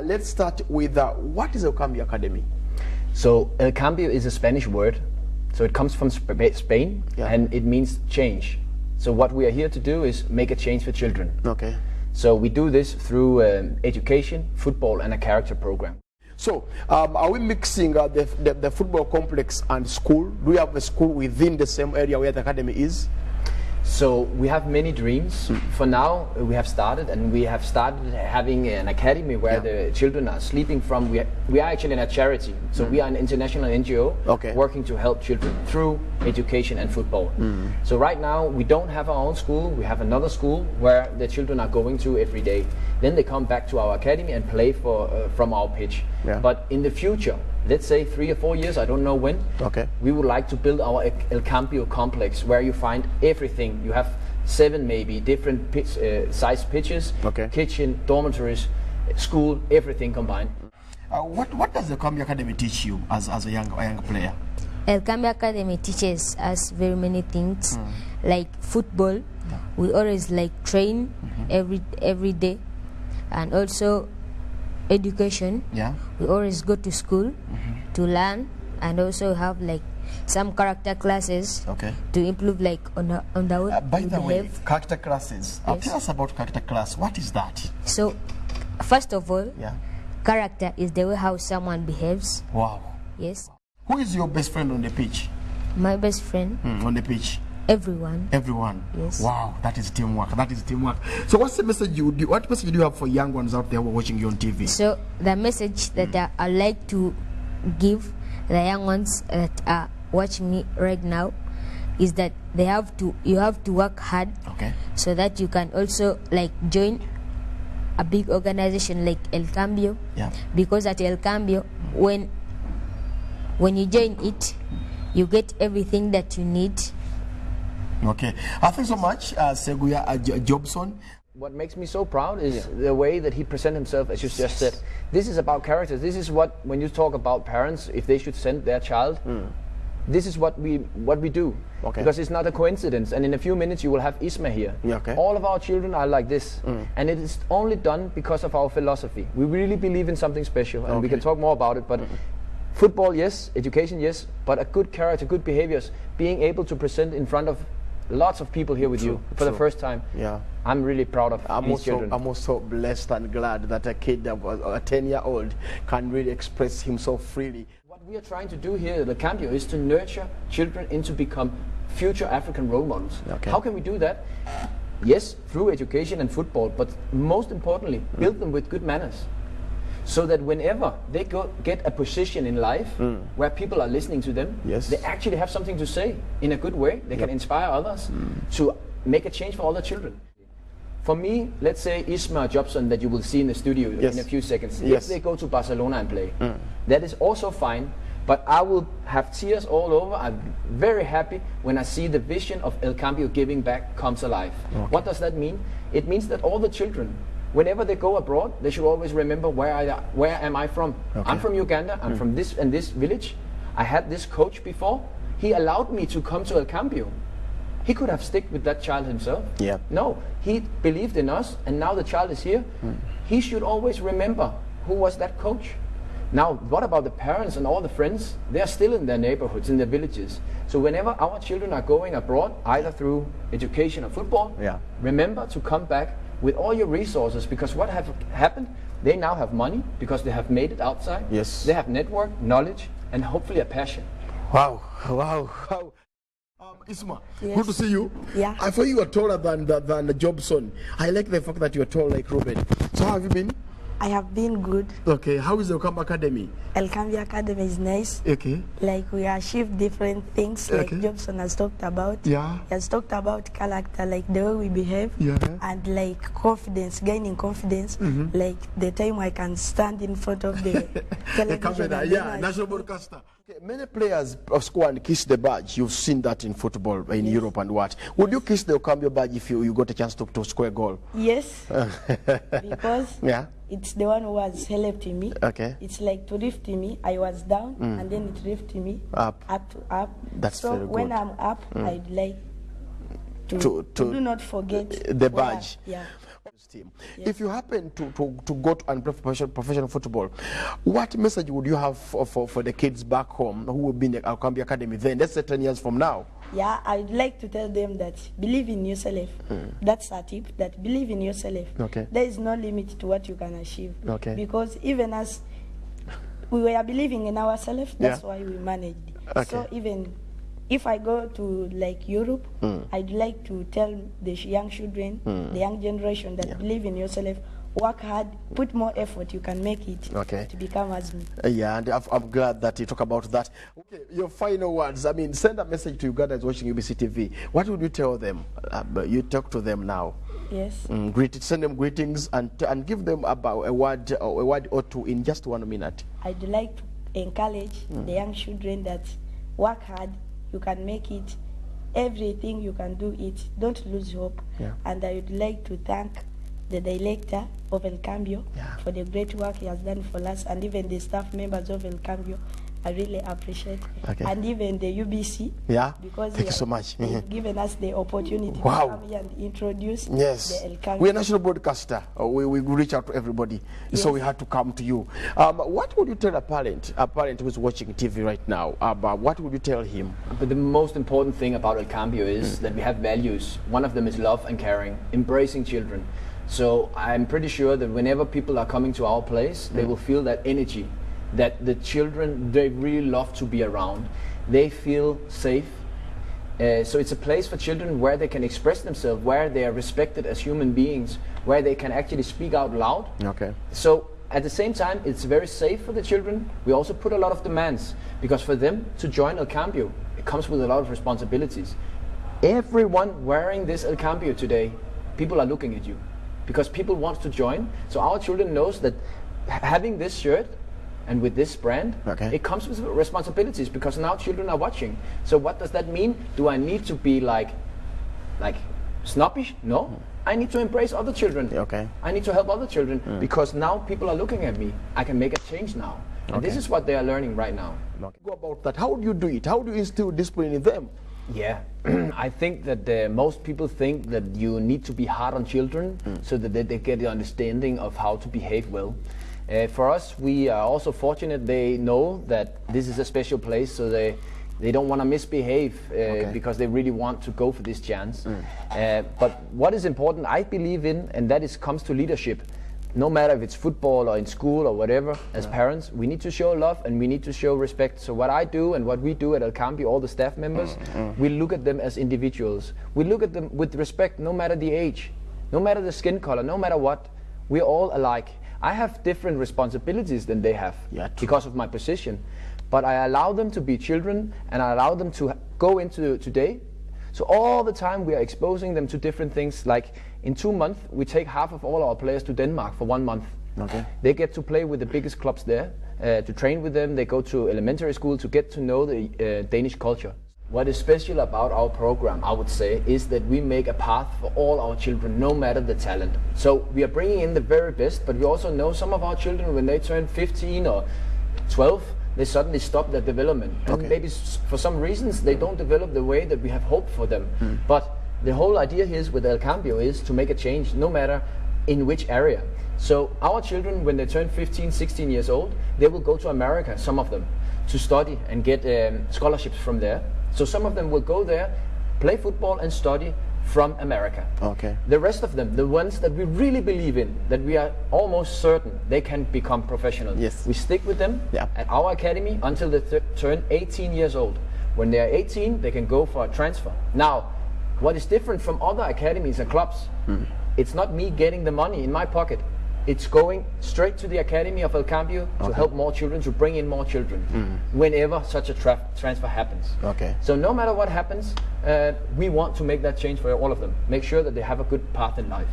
uh, let's start with uh, what is El Cambio Academy? So El Cambio is a Spanish word. So it comes from Sp- Spain Yeah. and it means change. So what we are here to do is make a change for children. Okay. So we do this through um, education, football, and a character program. So, um, are we mixing uh, the, the, the football complex and school? Do we have a school within the same area where the academy is? So we have many dreams. For now, uh, we have started, and we have started having an academy where Yeah. the children are sleeping from. We are, we are actually in a charity, so we are an international NGO Okay. working to help children through education and football. So right now, we don't have our own school. We have another school where the children are going to every day. Then they come back to our academy and play for uh, from our pitch. Yeah. But in the future, let's say three or four years, I don't know when. Okay. We would like to build our El- El Cambio complex where you find everything. You have seven maybe different pitch, uh, size pitches, Okay. kitchen, dormitories, school, everything combined. Uh, what, what does the Cambio Academy teach you as, as a, young, a young player? El Cambio Academy teaches us very many things, like football. We always like train every every day, and also education. Yeah. We always go to school to learn, and also have like some character classes Okay. to improve like on the on the way Uh, by the way, behave. character classes. Uh, tell us about character class. What is that? So, first of all, Yeah. character is the way how someone behaves. Wow. Yes, Who is your best friend on the pitch? my best friend, Hmm, on the pitch. Everyone. Everyone. Yes. Wow, that is teamwork. That is teamwork. So, what's the message you do? What message do you have for young ones out there who are watching you on TV? So the message that mm. I, I like to give the young ones that are watching me right now is that they have to you have to work hard Okay. so that you can also like join a big organization like El Cambio Yeah. because at El Cambio mm. when when you join it you get everything that you need Okay. Uh, thanks so much, uh, Seguya uh, Jobson. What makes me so proud is the way that he presents himself, as you just said. This is about characters. This is what, when you talk about parents, if they should send their child, this is what we what we do. Okay. Because it's not a coincidence. And in a few minutes, you will have Isma here. Yeah, okay. All of our children are like this, and it is only done because of our philosophy. We really believe in something special, and we can talk more about it. But football, yes. Education, yes. But a good character, good behaviors, being able to present in front of lots of people here with you for the first time. Yeah. I'm really proud of I'm these also, children. I'm also blessed and glad that a kid, a 10 year old, can really express himself freely. What we are trying to do here at the Cambio is to nurture children into become future African role models. Okay. How can we do that? Yes, through education and football, but most importantly, build mm. them with good manners. So that whenever they go, get a position in life mm. where people are listening to them, Yes. they actually have something to say in a good way. They can inspire others mm. to make a change for other children. For me, let's say Isma Jobson that you will see in the studio Yes. in a few seconds. Yes. If they go to Barcelona and play, mm. that is also fine. But I will have tears all over. I'm very happy when I see the vision of El Cambio giving back comes alive. What does that mean? It means that all the children, whenever they go abroad, they should always remember where I where am I from. I'm from Uganda. I'm hmm. from this and this village. I had this coach before. He allowed me to come to El Cambio. He could have stick with that child himself. Yeah. No, he believed in us, and now the child is here. Hmm. He should always remember who was that coach. Now, what about the parents and all the friends? They are still in their neighborhoods, in their villages. So, whenever our children are going abroad, either through education or football, Yeah. remember to come back with all your resources because what have happened? They now have money because they have made it outside. Yes. They have network, knowledge, and hopefully a passion. Wow, wow, wow. Um, Isma, good to see you. Yeah. I thought you were taller than, than, than Jobson. I like the fact that you are tall like Ruben. So, how have you been? I have been good. Okay, how is the Okamba Academy? El Cambio Academy is nice. Okay. Like we achieve different things, like Okay. Jobson has talked about. Yeah. He has talked about character, like the way we behave, Yeah. and like confidence, gaining confidence. Mm-hmm. Like the time I can stand in front of the The camera, yeah, national broadcaster. Okay, many players of score and kiss the badge. You've seen that in football in Europe and what. Would you kiss the El Cambio badge if you, you got a chance to, to score a goal? Yes, because Yeah. It's the one who was helped me. Okay. It's like to lift me. I was down, mm. and then it lifted me Up. up, up. That's so very when. I'm up, mm. I'd like to, To- to, do not forget the where I- badge. yeah. Team. If you happen to, to, to go to and play professional, professional football, what message would you have for, for, for the kids back home who will be in the El Cambio Academy then? Let's say 10 years from now. Yeah, I'd like to tell them that believe in yourself. Hmm. That's a tip. That believe in yourself. Okay. There is no limit to what you can achieve. Okay. Because even as we were believing in ourselves, that's Yeah. why we managed. Okay. So even if I go to like Europe, I'd like to tell the young children, the young generation that believe in yourself, work hard, put more effort, you can make it Okay. to become as me. Uh, yeah, and I've, I'm glad that you talk about that. Okay, your final words. I mean, send a message to Uganda is watching UBC TV. What would you tell them? Uh, you talk to them now. Yes. Mm, greet, send them greetings and, and give them about a word, a word or two in just one minute. I'd like to encourage the young children that work hard, you can make it. Everything you can do it. Don't lose hope. Yeah. And I would like to thank the director of El Cambio Yeah. for the great work he has done for us and even the staff members of El Cambio. I really appreciate. Okay. And even the UBC. Yeah? Because Thank you so much. they've Mhm. given us the opportunity Wow. to come here and introduce Yes. the El Cambio. We're a national broadcaster. Uh, we, we reach out to everybody. So we had to come to you. Um, what would you tell a parent, a parent who's watching TV right now, about what would you tell him? But the most important thing about El Cambio is that we have values. One of them is love and caring, embracing children. So I'm pretty sure that whenever people are coming to our place, they will feel that energy, that the children they really love to be around. They feel safe. Uh, so it's a place for children where they can express themselves, where they are respected as human beings, where they can actually speak out loud. Okay. So at the same time, it's very safe for the children. We also put a lot of demands because for them to join El Cambio, it comes with a lot of responsibilities. Everyone wearing this El Cambio today, people are looking at you because people want to join. So our children knows that having this shirt and with this brand, Okay. it comes with responsibilities because now children are watching. So what does that mean? Do I need to be like, like snobbish? No. I need to embrace other children. Okay. I need to help other children because now people are looking at me. I can make a change now. And this is what they are learning right now. Okay. Go about that. How do you do it? How do you instill discipline in them? Yeah, I think that uh, most people think that you need to be hard on children so that they, they get the understanding of how to behave well. Uh, for us, we are also fortunate they know that this is a special place, so they they don't want to misbehave uh, because they really want to go for this chance. Uh, but what is important, I believe in, and that is comes to leadership. No matter if it's football or in school or whatever, as parents, we need to show love and we need to show respect. So what I do and what we do at El Cambio, all the staff members, we look at them as individuals. We look at them with respect, no matter the age, no matter the skin color, no matter what. We're all alike. I have different responsibilities than they have Yeah, because of my position, but I allow them to be children and I allow them to go into today. So all the time we are exposing them to different things. Like in two months, we take half of all our players to Denmark for one month. Okay. They get to play with the biggest clubs there, uh, to train with them. They go to elementary school to get to know the uh, Danish culture. What is special about our program, I would say, is that we make a path for all our children, no matter the talent. So we are bringing in the very best, but we also know some of our children, when they turn 15 or 12, they suddenly stop their development. And Okay. maybe for some reasons they don't develop the way that we have hoped for them. But the whole idea here is with El Cambio is to make a change, no matter in which area. So our children, when they turn 15, 16 years old, they will go to America, some of them, to study and get um, scholarships from there. So some of them will go there, play football and study from America. Okay. The rest of them, the ones that we really believe in, that we are almost certain they can become professional. Yes. We stick with them Yeah. at our academy until they th- turn 18 years old. When they are 18, they can go for a transfer. Now, what is different from other academies and clubs, hmm. it's not me getting the money in my pocket. It's going straight to the Academy of El Cambio to help more children, to bring in more children, whenever such a tra- transfer happens. Okay. So no matter what happens, uh, we want to make that change for all of them. Make sure that they have a good path in life.